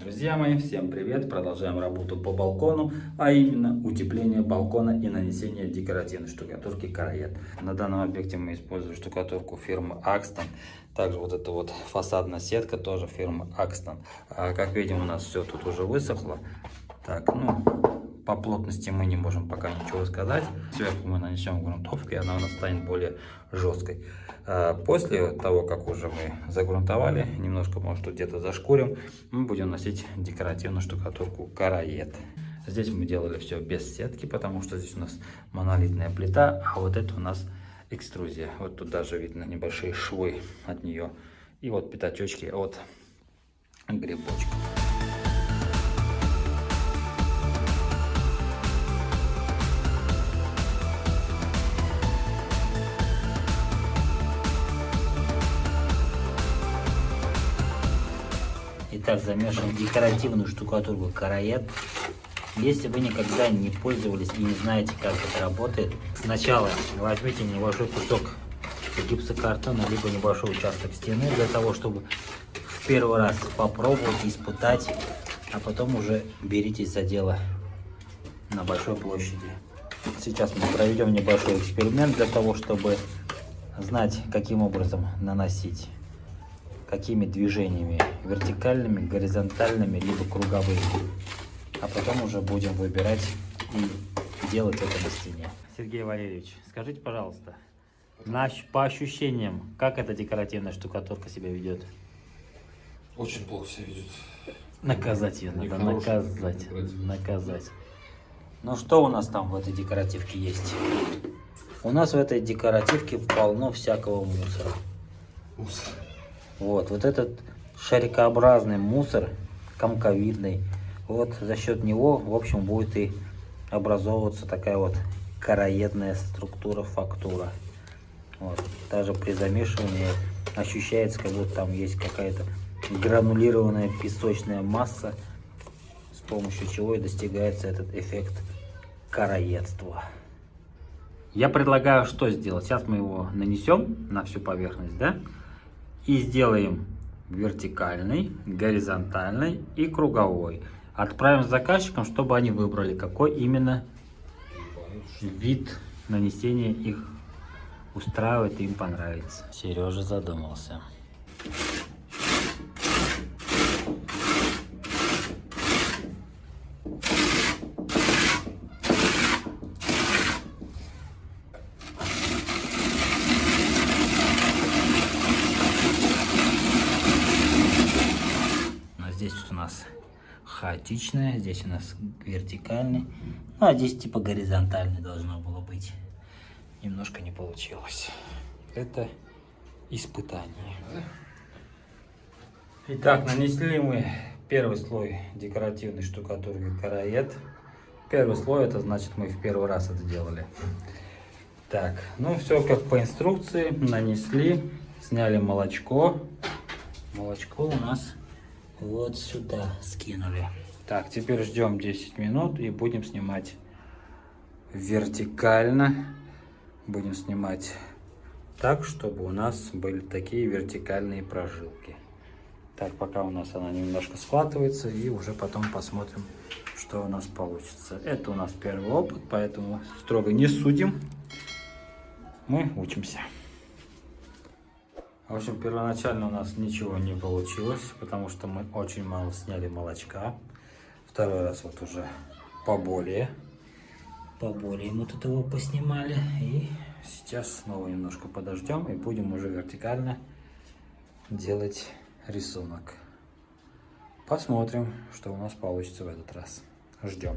Друзья мои, всем привет! Продолжаем работу по балкону, а именно утепление балкона и нанесение декоративной штукатурки караед. На данном объекте мы используем штукатурку фирмы Axton. Также вот эта вот фасадная сетка тоже фирмы Axton. А, как видим, у нас все тут уже высохло. Так, ну, по плотности мы не можем пока ничего сказать. Сверху мы нанесем грунтовку, и она у нас станет более жесткой. А, после того, как уже мы загрунтовали, немножко, может, где-то зашкурим, мы будем носить декоративную штукатурку караед. Здесь мы делали все без сетки, потому что здесь у нас монолитная плита, а вот это у нас экструзия. Вот тут даже видно небольшие швы от нее. И вот пятачочки от грибочка. Итак, замешиваем декоративную штукатурку караед. Если вы никогда не пользовались и не знаете, как это работает, сначала возьмите небольшой кусок гипсокартона, либо небольшой участок стены, для того, чтобы в первый раз попробовать, испытать, а потом уже беритесь за дело на большой площади. Сейчас мы проведем небольшой эксперимент для того, чтобы знать, каким образом наносить какими движениями, вертикальными, горизонтальными, либо круговыми. А потом уже будем выбирать и делать это на стене. Сергей Валерьевич, скажите, пожалуйста, наш, по ощущениям, как эта декоративная штукатурка себя ведет? Очень плохо себя ведет. Наказать ее надо, наказать, наказать. Ну что у нас там в этой декоративке есть? У нас в этой декоративке полно всякого мусора. Мусор. Вот, вот этот шарикообразный мусор, комковидный, вот за счет него, в общем, будет и образовываться такая вот короедная структура, фактура. Вот. Даже при замешивании ощущается, как будто там есть какая-то гранулированная песочная масса, с помощью чего и достигается этот эффект короедства. Я предлагаю что сделать? Сейчас мы его нанесем на всю поверхность, да? И сделаем вертикальный, горизонтальный и круговой. Отправим заказчикам, чтобы они выбрали, какой именно вид нанесения их устраивает и им понравится. Сережа задумался. Здесь у нас хаотичная, здесь у нас вертикальный, ну а здесь типа горизонтальный должно было быть. Немножко не получилось. Это испытание. Итак, нанесли мы первый слой декоративной штукатурки караед. Первый слой, это значит мы в первый раз это делали. Так, ну все как по инструкции. Нанесли, сняли молочко. Молочко у нас вот сюда скинули. Так, теперь ждем 10 минут и будем снимать вертикально. Будем снимать так, чтобы у нас были такие вертикальные прожилки. Так, пока у нас она немножко схватывается, и уже потом посмотрим, что у нас получится. Это у нас первый опыт, поэтому строго не судим. Мы учимся. В общем, первоначально у нас ничего не получилось, потому что мы очень мало сняли молочка. Второй раз вот уже поболее. Поболее мы тут его поснимали. И сейчас снова немножко подождем и будем уже вертикально делать рисунок. Посмотрим, что у нас получится в этот раз. Ждем.